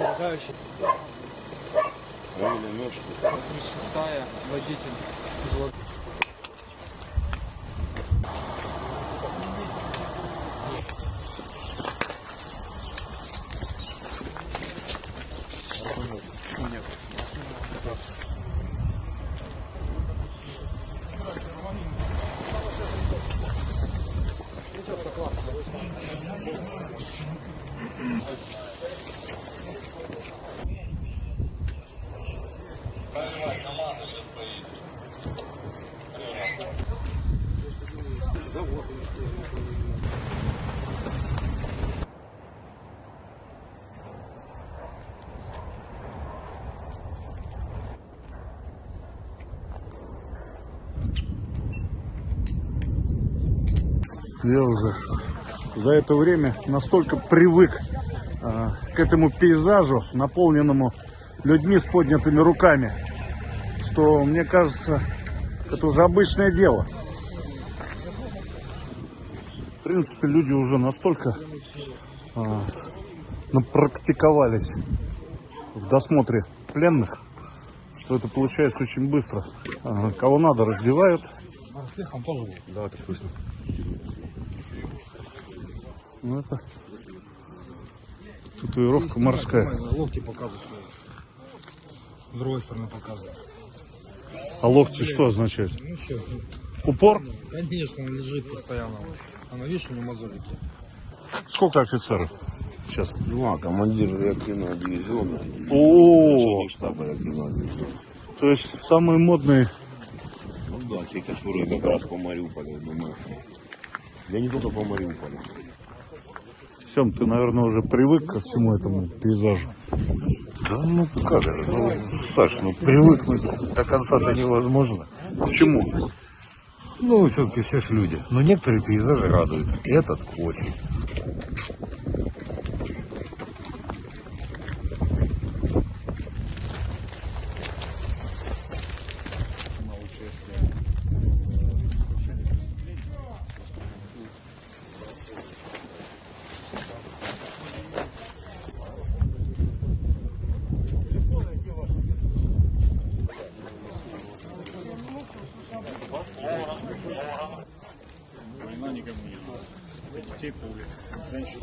Замыкающий. Правильно, ножку. 36 водитель. Взвод. Я уже за это время настолько привык а, к этому пейзажу, наполненному людьми с поднятыми руками, что мне кажется, это уже обычное дело. В принципе, люди уже настолько а, напрактиковались в досмотре пленных, что это получается очень быстро. А, кого надо, раздевают. Да, так точно. Ну, это татуировка морская. Локти показывают. С другой стороны показывают. А локти что означает? Ну что, Упор? конечно, он лежит постоянно. Она, видишь, у него мозолики. Сколько офицеров сейчас? Ну, а командир реактивного дивизиона. О, штаба реактивного дивизиона. то есть самые модные. Ну да, те, которые как раз по Мариуполю, думаю. Я не только по Мариуполю. Сем, ты, наверное, уже привык ко всему этому пейзажу. Да ну как же, ну, Саш, ну привыкнуть до конца-то невозможно. Почему? Ну, все-таки все ж люди. Но некоторые пейзажи радуют. Этот очень. Детей по улице, женщин.